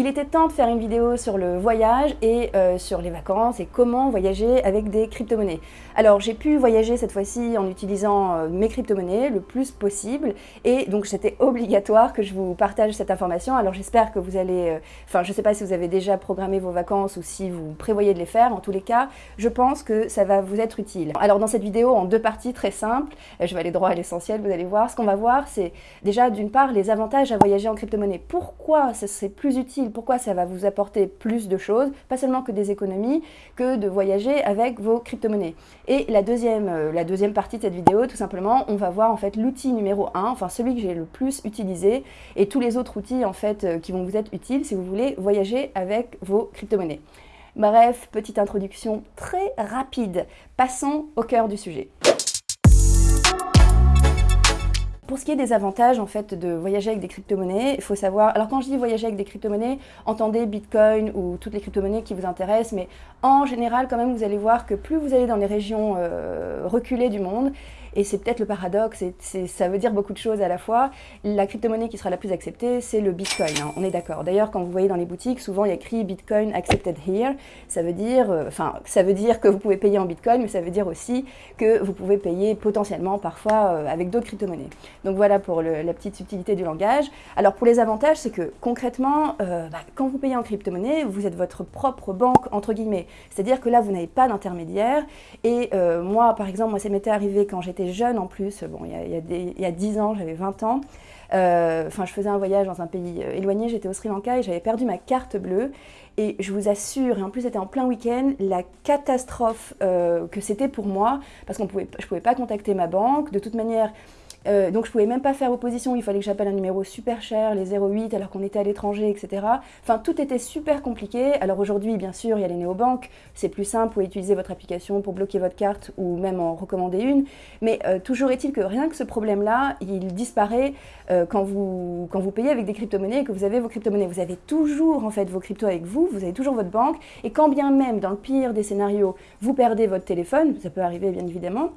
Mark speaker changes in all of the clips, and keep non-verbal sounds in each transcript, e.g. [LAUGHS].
Speaker 1: Il était temps de faire une vidéo sur le voyage et euh, sur les vacances et comment voyager avec des crypto-monnaies. Alors j'ai pu voyager cette fois-ci en utilisant euh, mes crypto-monnaies le plus possible et donc c'était [LAUGHS] obligatoire que je vous partage cette information. Alors j'espère que vous allez, euh, enfin je ne sais pas si vous avez déjà programmé vos vacances ou si vous prévoyez de les faire, en tous les cas je pense que ça va vous être utile. Alors dans cette vidéo en deux parties très simples, je vais aller droit à l'essentiel, vous allez voir, ce qu'on va voir c'est déjà d'une part les avantages à voyager en crypto-monnaie. Pourquoi ce serait plus utile pourquoi ça va vous apporter plus de choses, pas seulement que des économies, que de voyager avec vos crypto-monnaies. Et la deuxième, euh, partie de cette vidéo, tout simplement, on va voir en fait l'outil numéro 1, enfin celui que j'ai le plus utilisé, et tous les autres outils en fait euh, qui vont vous être utiles si vous voulez voyager avec vos crypto-monnaies. Bref, petite introduction très rapide. Passons au cœur du sujet. Pour ce qui est des avantages en fait de voyager avec des crypto-monnaies, il faut savoir, alors quand je dis voyager avec des crypto-monnaies, entendez Bitcoin ou toutes les crypto-monnaies qui vous intéressent, mais en général quand même vous allez voir que plus vous allez dans les régions euh, reculées du monde, et c'est peut-être le paradoxe, et ça veut dire beaucoup de choses à la fois. La crypto-monnaie qui sera la plus acceptée, c'est le Bitcoin, hein, on est d'accord. D'ailleurs, quand vous voyez dans les boutiques, souvent il y a écrit Bitcoin accepted here. Ça veut dire, euh, enfin, ça veut dire que vous pouvez payer en Bitcoin, mais ça veut dire aussi que vous pouvez payer potentiellement parfois euh, avec d'autres crypto-monnaies. Donc voilà pour la petite subtilité du langage. Alors pour les avantages, c'est que concrètement, euh, bah, quand vous payez en crypto-monnaie, vous êtes votre propre banque, entre guillemets. C'est-à-dire que là, vous n'avez pas d'intermédiaire. Et moi, par exemple, moi, ça m'était arrivé quand j'étais jeune en plus, bon, il y a, il y a, 10 ans, j'avais 20 ans. Euh, enfin, je faisais un voyage dans un pays euh, éloigné, j'étais au Sri Lanka et j'avais perdu ma carte bleue. Et je vous assure, et en plus c'était en plein week-end, la catastrophe euh, que c'était pour moi, parce que je ne pouvais pas contacter ma banque. De toute manière, euh, donc je pouvais même pas faire opposition, il fallait que j'appelle un numéro super cher, les 08 alors qu'on était à l'étranger, etc. Enfin tout était super compliqué. Alors aujourd'hui bien sûr il y a les néobanques, c'est plus simple, vous pouvez utiliser votre application pour bloquer votre carte ou même en recommander une. Mais euh, toujours est-il que rien que ce problème-là, il disparaît euh, quand, vous, quand vous payez avec des crypto-monnaies et que vous avez vos crypto-monnaies. Vous avez toujours en fait vos cryptos avec vous, vous avez toujours votre banque et quand bien même dans le pire des scénarios vous perdez votre téléphone, ça peut arriver bien évidemment,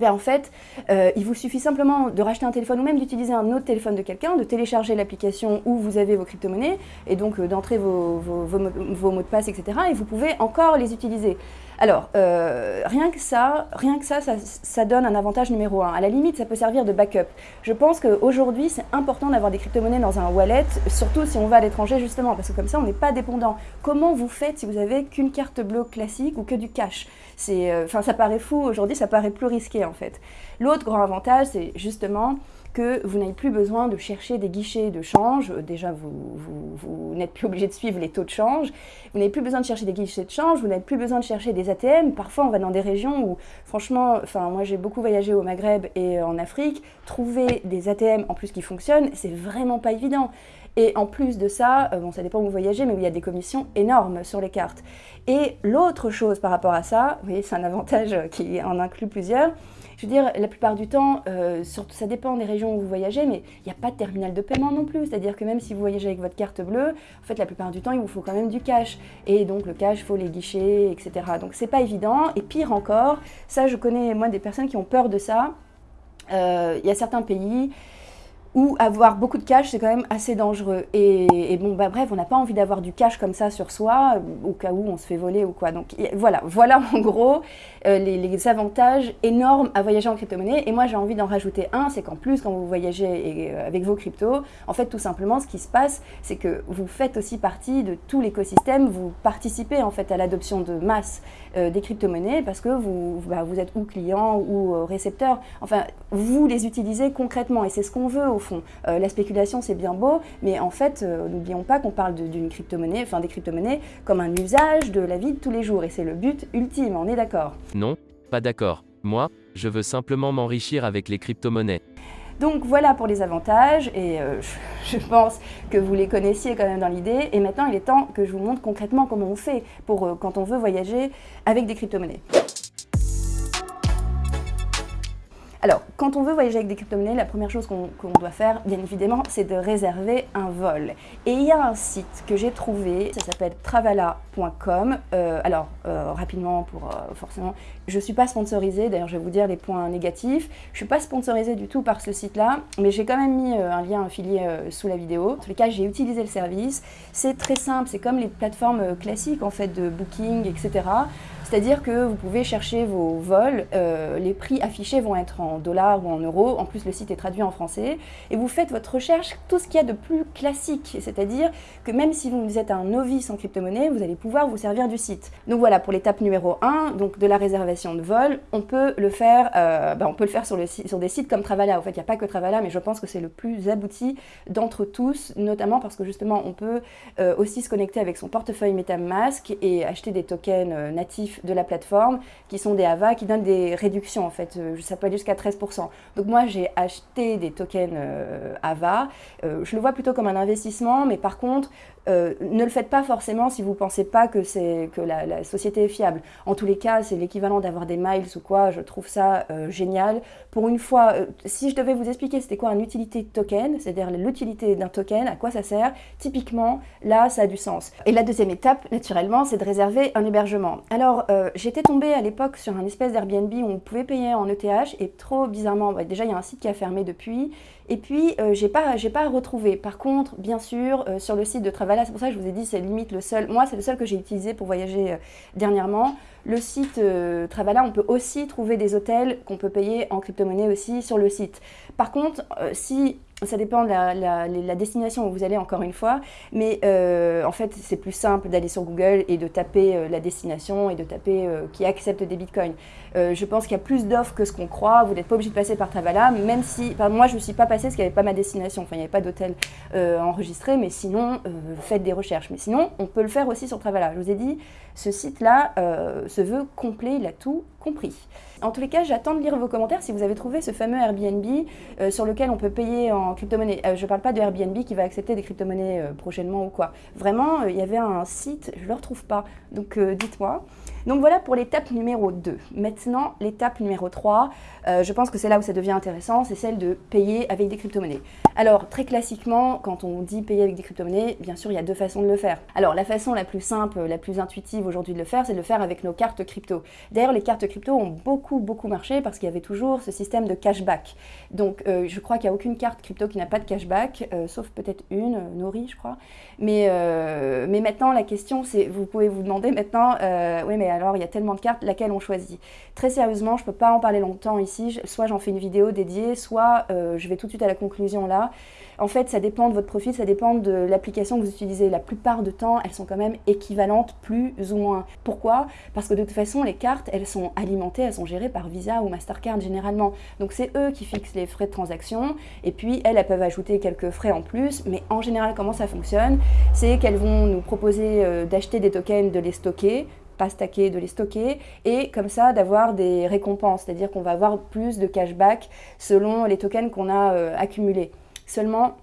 Speaker 1: eh en fait, euh, il vous suffit simplement de racheter un téléphone ou même d'utiliser un autre téléphone de quelqu'un, de télécharger l'application où vous avez vos crypto-monnaies et donc euh, d'entrer vos, mots de passe, etc. Et vous pouvez encore les utiliser. Alors, euh, rien que ça, rien que ça, ça, donne un avantage numéro un. À la limite, ça peut servir de backup. Je pense qu'aujourd'hui, c'est important d'avoir des crypto-monnaies dans un wallet, surtout si on va à l'étranger, justement, parce que comme ça, on n'est pas dépendant. Comment vous faites si vous avez qu'une carte bleue classique ou que du cash? Euh, Enfin, ça paraît fou, aujourd'hui, ça paraît plus risqué, en fait. L'autre grand avantage, c'est justement que vous n'avez plus besoin de chercher des guichets de change. Déjà, vous, n'êtes plus obligé de suivre les taux de change. Vous n'avez plus besoin de chercher des guichets de change, vous n'avez plus besoin de chercher des ATM. Parfois, on va dans des régions où, franchement, enfin, moi j'ai beaucoup voyagé au Maghreb et en Afrique. Trouver des ATM en plus qui fonctionnent, c'est vraiment pas évident. Et en plus de ça, euh, bon, ça dépend où vous voyagez, mais il y a des commissions énormes sur les cartes. Et l'autre chose par rapport à ça, vous voyez, c'est un avantage qui en inclut plusieurs, je veux dire, la plupart du temps, euh, surtout, ça dépend des régions où vous voyagez, mais il n'y a pas de terminal de paiement non plus. C'est-à-dire que même si vous voyagez avec votre carte bleue, en fait, la plupart du temps, il vous faut quand même du cash. Et donc, le cash, il faut les guichets, etc. Donc, c'est pas évident. Et pire encore, ça, je connais, moi, des personnes qui ont peur de ça. Euh, il y a certains pays ou avoir beaucoup de cash, c'est quand même assez dangereux. Et, bon, bah bref, on n'a pas envie d'avoir du cash comme ça sur soi, au cas où on se fait voler ou quoi. Donc voilà, voilà [LAUGHS] en gros euh, les, avantages énormes à voyager en crypto-monnaie. Et moi, j'ai envie d'en rajouter un, c'est qu'en plus, quand vous voyagez euh, avec vos cryptos, en fait, tout simplement, ce qui se passe, c'est que vous faites aussi partie de tout l'écosystème, vous participez en fait à l'adoption de masse euh, des crypto-monnaies parce que vous, bah, vous êtes ou client ou récepteur. Enfin, vous les utilisez concrètement et c'est ce qu'on veut au fond. Euh, la spéculation, c'est bien beau, mais en fait, euh, n'oublions pas qu'on parle d'une crypto-monnaie, enfin des crypto-monnaies, comme un usage de la vie de tous les jours. Et c'est le but ultime, on est d'accord
Speaker 2: Non, pas d'accord. Moi, je veux simplement m'enrichir avec les crypto-monnaies.
Speaker 1: Donc voilà pour les avantages et euh, [LAUGHS] je pense que vous les connaissiez quand même dans l'idée et maintenant il est temps que je vous montre concrètement comment on fait pour quand on veut voyager avec des crypto-monnaies. Alors, quand on veut voyager avec des crypto-monnaies, la première chose qu'on doit faire, bien évidemment, c'est de réserver un vol. Et il y a un site que j'ai trouvé, ça s'appelle travala.com. Euh, alors, euh, rapidement, pour euh, forcément, je ne suis pas sponsorisée, d'ailleurs je vais vous dire les points négatifs. Je ne suis pas sponsorisée du tout par ce site-là, mais j'ai quand même mis un lien affilié sous la vidéo. En tous les cas, j'ai utilisé le service. C'est très simple, c'est comme les plateformes classiques en fait de booking, etc. C'est-à-dire que vous pouvez chercher vos vols, euh, les prix affichés vont être en dollars ou en euros, en plus le site est traduit en français, et vous faites votre recherche, tout ce qu'il y a de plus classique, c'est-à-dire que même si vous êtes un novice en crypto-monnaie, vous allez pouvoir vous servir du site. Donc voilà, pour l'étape numéro 1, donc de la réservation de vol, on peut le faire, euh, ben, on peut le faire sur, des sites comme Travala. En fait, il n'y a pas que Travala, mais je pense que c'est le plus abouti d'entre tous, notamment parce que justement, on peut euh, aussi se connecter avec son portefeuille MetaMask et acheter des tokens natifs de la plateforme, qui sont des AVA, qui donnent des réductions en fait, euh, ça peut aller jusqu'à 13%. Donc moi j'ai acheté des tokens euh, AVA, euh, je le vois plutôt comme un investissement, mais par contre, ne le faites pas forcément si vous ne pensez pas que, que la, la, société est fiable. En tous les cas, c'est l'équivalent d'avoir des miles ou quoi, je trouve ça génial. Pour une fois, si je devais vous expliquer c'était quoi un utilité token, c'est-à-dire l'utilité d'un token, à quoi ça sert, typiquement, là, ça a du sens. Et la deuxième étape, naturellement, c'est de réserver un hébergement. Alors, euh, j'étais tombée à l'époque sur un espèce d'Airbnb où on pouvait payer en ETH et trop bizarrement, déjà il y a un site qui a fermé depuis et puis euh, j'ai pas, pas retrouvé. Par contre, bien sûr, euh, sur le site de Travala, c'est pour ça que je vous ai dit c'est limite le seul, moi c'est le seul que j'ai utilisé pour voyager dernièrement. Le site Travala, on peut aussi trouver des hôtels qu'on peut payer en crypto-monnaie aussi sur le site. Par contre, si ça dépend de la, destination où vous allez encore une fois, mais euh, en fait c'est plus simple d'aller sur Google et de taper euh, la destination et de taper euh, qui accepte des bitcoins. je pense qu'il y a plus d'offres que ce qu'on croit, vous n'êtes pas obligé de passer par Travala, même si, moi je ne suis pas passée parce qu'il n'y avait pas ma destination, il n'y avait pas d'hôtel enregistré, mais sinon faites des recherches. Mais sinon on peut le faire aussi sur Travala. Je vous ai dit, ce site-là se veut complet, il a tout compris. En tous les cas, j'attends de lire vos commentaires si vous avez trouvé ce fameux Airbnb euh, sur lequel on peut payer en crypto-monnaie. Euh, je ne parle pas de Airbnb qui va accepter des crypto-monnaies euh, prochainement ou quoi. Vraiment, il y avait un site, je ne le retrouve pas. Donc dites-moi. Donc voilà pour l'étape numéro 2. Maintenant, l'étape numéro 3, je pense que c'est là où ça devient intéressant, c'est celle de payer avec des crypto-monnaies. Alors, très classiquement, quand on dit payer avec des crypto-monnaies, bien sûr, il y a deux façons de le faire. Alors, la façon la plus simple, la plus intuitive aujourd'hui de le faire, c'est de le faire avec nos cartes crypto. D'ailleurs, les cartes crypto ont beaucoup, beaucoup marché parce qu'il y avait toujours ce système de cashback. Donc, euh, je crois qu'il n'y a aucune carte crypto qui n'a pas de cashback, euh, sauf peut-être une, euh, Nori, je crois. Mais, mais maintenant, la question, c'est, vous pouvez vous demander maintenant, oui, mais alors, il y a tellement de cartes, laquelle on choisit? Très sérieusement, je ne peux pas en parler longtemps ici. Soit j'en fais une vidéo dédiée, soit je vais tout de suite à la conclusion là. En fait, ça dépend de votre profil, ça dépend de l'application que vous utilisez. La plupart du temps, elles sont quand même équivalentes plus ou moins. Pourquoi? Parce que de toute façon, les cartes, elles sont alimentées, elles sont gérées par Visa ou Mastercard généralement. Donc c'est eux qui fixent les frais de transaction et puis elles, elles peuvent ajouter quelques frais en plus. Mais en général, comment ça fonctionne? C'est qu'elles vont nous proposer euh, d'acheter des tokens, de les stocker pas stacker, de les stocker, et comme ça d'avoir des récompenses, c'est-à-dire qu'on va avoir plus de cashback selon les tokens qu'on a euh, accumulés. Seulement,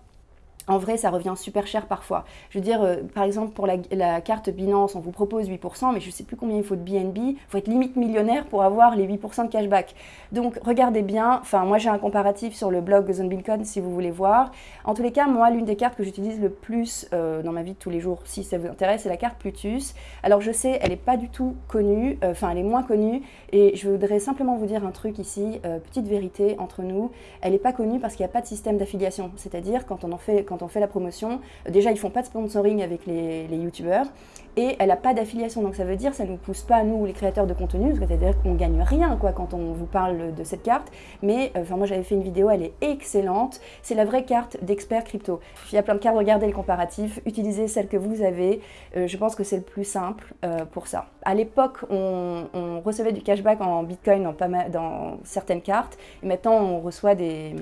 Speaker 1: en vrai, ça revient super cher parfois. Je veux dire, euh, par exemple, pour la, carte Binance, on vous propose 8%, mais je ne sais plus combien il faut de BNB. Il faut être limite millionnaire pour avoir les 8% de cashback. Donc, regardez bien. Enfin, moi, j'ai un comparatif sur le blog ZoneBeacon si vous voulez voir. En tous les cas, moi, l'une des cartes que j'utilise le plus euh, dans ma vie de tous les jours, si ça vous intéresse, c'est la carte Plutus. Alors, je sais, elle n'est pas du tout connue. Euh, enfin, elle est moins connue. Et je voudrais simplement vous dire un truc ici. petite vérité entre nous. Elle n'est pas connue parce qu'il n'y a pas de système d'affiliation. C'est-à-dire, quand on en fait quand on fait la promotion, déjà ils font pas de sponsoring avec les, les youtubeurs et elle n'a pas d'affiliation. Donc ça veut dire ça ne nous pousse pas, nous, les créateurs de contenu, c'est-à-dire qu'on gagne rien quoi, quand on vous parle de cette carte. Mais euh, enfin moi j'avais fait une vidéo, elle est excellente. C'est la vraie carte d'expert crypto. Il y a plein de cartes, regardez le comparatif, utilisez celle que vous avez. Euh, je pense que c'est le plus simple euh, pour ça. À l'époque, on, on, recevait du cashback en bitcoin dans, pas mal, dans certaines cartes. Et maintenant, on reçoit des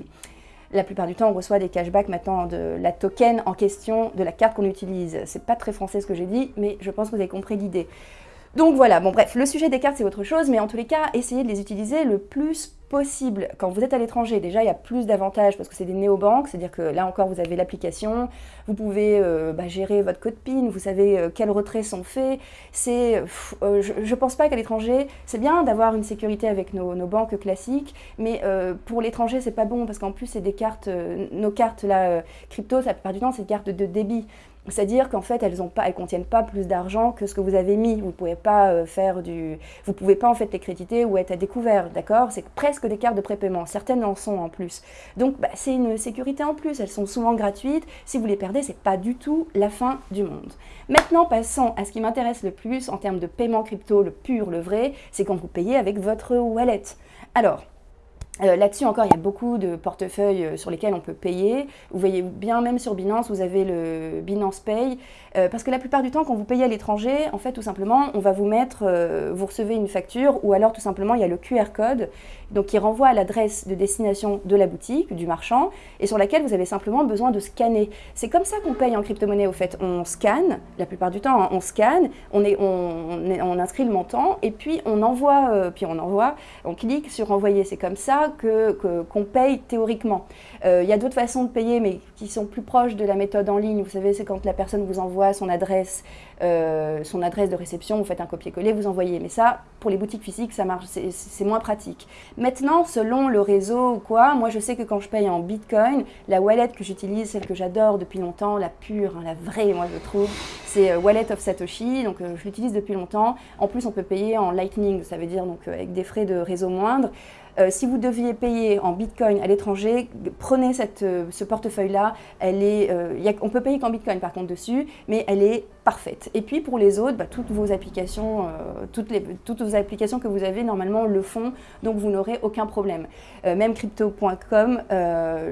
Speaker 1: la plupart du temps, on reçoit des cashbacks maintenant de la token en question, de la carte qu'on utilise. C'est pas très français ce que j'ai dit, mais je pense que vous avez compris l'idée. Donc voilà, bon bref, le sujet des cartes c'est autre chose, mais en tous les cas, essayez de les utiliser le plus quand vous êtes à l'étranger, déjà il y a plus d'avantages parce que c'est des néobanques, c'est-à-dire que là encore vous avez l'application, vous pouvez euh, bah, gérer votre code PIN, vous savez euh, quels retraits sont faits. C'est, euh, je ne pense pas qu'à l'étranger, c'est bien d'avoir une sécurité avec nos, banques classiques, mais pour l'étranger c'est pas bon parce qu'en plus c'est des cartes, nos cartes là, crypto, la plupart du temps c'est des cartes de débit. C'est-à-dire qu'en fait, elles ne contiennent pas plus d'argent que ce que vous avez mis. Vous ne pouvez pas euh, faire du, vous pouvez pas en fait les créditer ou être à découvert, d'accord? C'est presque des cartes de prépaiement. Certaines en sont en plus. Donc, bah, c'est une sécurité en plus. Elles sont souvent gratuites. Si vous les perdez, c'est pas du tout la fin du monde. Maintenant, passons à ce qui m'intéresse le plus en termes de paiement crypto, le pur, le vrai, c'est quand vous payez avec votre wallet. Alors, euh, là-dessus encore, il y a beaucoup de portefeuilles euh, sur lesquels on peut payer. Vous voyez bien, même sur Binance, vous avez le Binance Pay. Euh, parce que la plupart du temps, quand vous payez à l'étranger, en fait, tout simplement, on va vous mettre, vous recevez une facture, ou alors tout simplement, il y a le QR code, donc qui renvoie à l'adresse de destination de la boutique, du marchand, et sur laquelle vous avez simplement besoin de scanner. C'est comme ça qu'on paye en crypto-monnaie, au fait. On scanne, la plupart du temps, hein, on scanne, on, est, on, on, inscrit le montant, et puis on envoie, puis on envoie, on clique sur envoyer. C'est comme ça qu'on paye théoriquement. Euh, il y a d'autres façons de payer, mais qui sont plus proches de la méthode en ligne. Vous savez, c'est quand la personne vous envoie son adresse, euh, son adresse de réception, vous faites un copier-coller, vous envoyez. Mais ça, pour les boutiques physiques, ça marche, c'est moins pratique. Maintenant, selon le réseau ou quoi, moi je sais que quand je paye en Bitcoin, la wallet que j'utilise, celle que j'adore depuis longtemps, la pure, hein, la vraie, moi je trouve, c'est euh, Wallet of Satoshi. Donc je l'utilise depuis longtemps. En plus, on peut payer en Lightning, ça veut dire donc avec des frais de réseau moindres. Euh, si vous deviez payer en Bitcoin à l'étranger, prenez cette, euh, ce portefeuille-là. Euh, on peut payer qu'en Bitcoin par contre dessus, mais elle est parfaite. Et puis pour les autres, bah, toutes vos applications, les, toutes vos applications que vous avez normalement le font, donc vous n'aurez aucun problème. même crypto.com,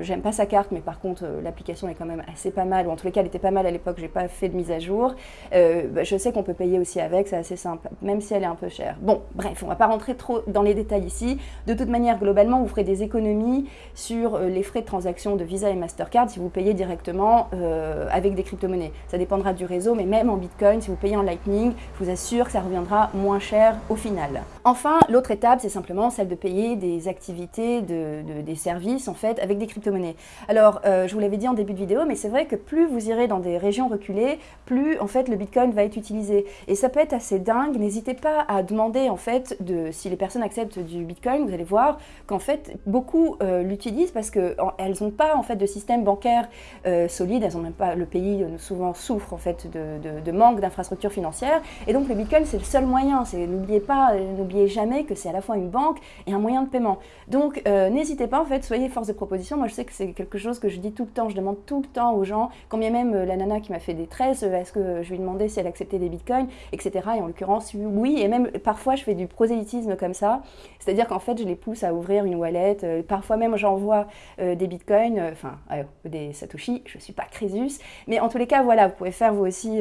Speaker 1: j'aime pas sa carte, mais par contre l'application est quand même assez pas mal, ou en tous les cas elle était pas mal à l'époque, j'ai pas fait de mise à jour. Bah, je sais qu'on peut payer aussi avec, c'est assez simple, même si elle est un peu chère. Bon, bref, on va pas rentrer trop dans les détails ici. De toute manière, globalement, vous ferez des économies sur euh, les frais de transaction de Visa et Mastercard si vous payez directement euh, avec des crypto-monnaies. Ça dépendra du réseau, mais même en Bitcoin, si vous payez en Lightning, je vous assure que ça reviendra moins cher au final. Enfin, l'autre étape, c'est simplement celle de payer des activités, des services, en fait, avec des crypto-monnaies. Alors, euh, je vous l'avais dit en début de vidéo, mais c'est vrai que plus vous irez dans des régions reculées, plus, en fait, le Bitcoin va être utilisé. Et ça peut être assez dingue. N'hésitez pas à demander, en fait, de, si les personnes acceptent du Bitcoin, vous allez voir qu'en fait beaucoup euh, l'utilisent parce qu'elles n'ont pas en fait de système bancaire euh, solide, elles ont même pas, le pays souvent souffre en fait de, manque d'infrastructures financières et donc le Bitcoin c'est le seul moyen, n'oubliez pas, n'oubliez jamais que c'est à la fois une banque et un moyen de paiement. Donc n'hésitez pas en fait, soyez force de proposition, moi je sais que c'est quelque chose que je dis tout le temps, je demande tout le temps aux gens, combien même la nana qui m'a fait des tresses, est-ce que je lui demandais si elle acceptait des bitcoins, etc. Et en l'occurrence oui, et même parfois je fais du prosélytisme comme ça, c'est-à-dire qu'en fait je les pousse à ouvrir une wallet. Euh, parfois même, j'envoie euh, des bitcoins, euh, enfin, des satoshi. Je ne suis pas Crésus. Mais en tous les cas, voilà, vous pouvez faire vous aussi,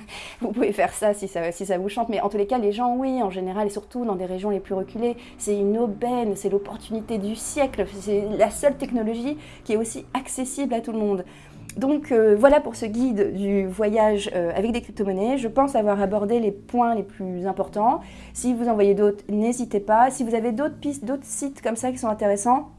Speaker 1: [LAUGHS] vous pouvez faire ça si, ça si ça vous chante. Mais en tous les cas, les gens, oui, en général, et surtout dans des régions les plus reculées, c'est une aubaine, c'est l'opportunité du siècle. C'est la seule technologie qui est aussi accessible à tout le monde. Donc euh, voilà pour ce guide du voyage euh, avec des crypto-monnaies. Je pense avoir abordé les points les plus importants. Si vous en voyez d'autres, n'hésitez pas. Si vous avez d'autres pistes, d'autres sites comme ça qui sont intéressants,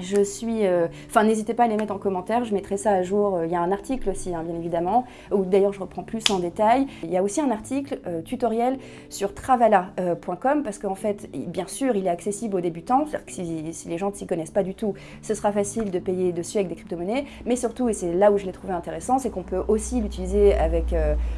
Speaker 1: je suis, euh, enfin n'hésitez pas à les mettre en commentaire, je mettrai ça à jour, euh, il y a un article aussi hein, bien évidemment, où d'ailleurs je reprends plus en détail. Il y a aussi un article euh, tutoriel sur travala.com parce qu'en fait, bien sûr, il est accessible aux débutants, c'est-à-dire que si, les gens ne s'y connaissent pas du tout, ce sera facile de payer dessus avec des crypto-monnaies, mais surtout, et c'est là où je l'ai trouvé intéressant, c'est qu'on peut aussi l'utiliser avec,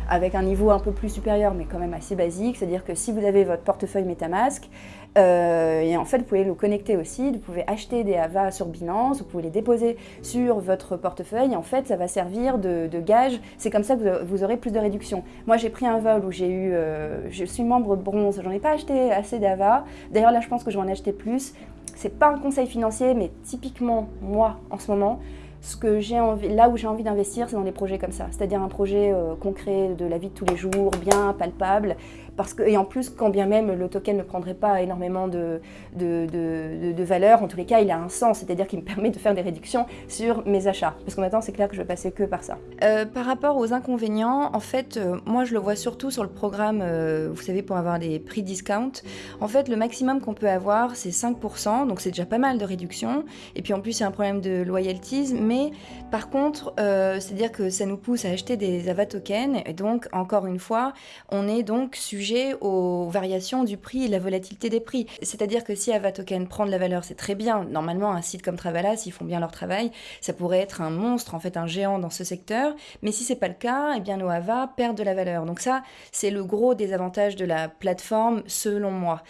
Speaker 1: avec un niveau un peu plus supérieur, mais quand même assez basique, c'est-à-dire que si vous avez votre portefeuille Metamask, et en fait, vous pouvez le connecter aussi, vous pouvez acheter des AVA sur Binance, vous pouvez les déposer sur votre portefeuille. En fait, ça va servir de, gage. C'est comme ça que vous aurez plus de réduction. Moi, j'ai pris un vol où j'ai eu... Euh, je suis membre bronze, j'en ai pas acheté assez d'AVA. D'ailleurs, là, je pense que je vais en acheter plus. C'est pas un conseil financier, mais typiquement, moi, en ce moment, ce que j'ai là où j'ai envie d'investir, c'est dans des projets comme ça, c'est-à-dire un projet euh, concret de la vie de tous les jours, bien palpable, parce que, et en plus, quand bien même le token ne prendrait pas énormément de, de, de, valeur, en tous les cas, il a un sens, c'est-à-dire qu'il me [LAUGHS] permet de faire des réductions sur mes achats. Parce que maintenant, c'est clair que je vais passer que par ça. Euh, par rapport aux inconvénients, en fait, euh, moi, je le vois surtout sur le programme, euh, vous savez, pour avoir des prix discount. En fait, le maximum qu'on peut avoir, c'est 5%, donc c'est déjà pas mal de réduction. Et puis en plus, il y a un problème de loyalties, mais par contre, c'est-à-dire que ça nous pousse à acheter des Ava tokens, et donc, encore une fois, on est donc sujet aux variations du prix et la volatilité des prix. C'est-à-dire que si Ava token prend de la valeur, c'est très bien. Normalement, un site comme Travala, s'ils font bien leur travail, ça pourrait être un monstre, en fait, un géant dans ce secteur. Mais si c'est pas le cas, eh bien, nos Ava perdent de la valeur. Donc ça, c'est le gros désavantage de la plateforme, selon moi.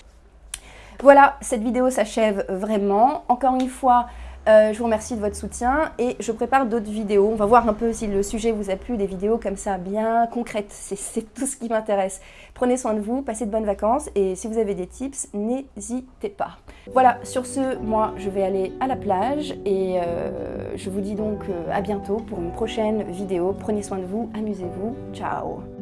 Speaker 1: Voilà, cette vidéo s'achève vraiment. Encore une fois, euh, je vous remercie de votre soutien et je prépare d'autres vidéos. On va voir un peu si le sujet vous a plu, des vidéos comme ça bien concrètes. C'est tout ce qui m'intéresse. Prenez soin de vous, passez de bonnes vacances et si vous avez des tips, n'hésitez pas. Voilà, sur ce, moi je vais aller à la plage et euh, je vous dis donc euh, à bientôt pour une prochaine vidéo. Prenez soin de vous, amusez-vous. Ciao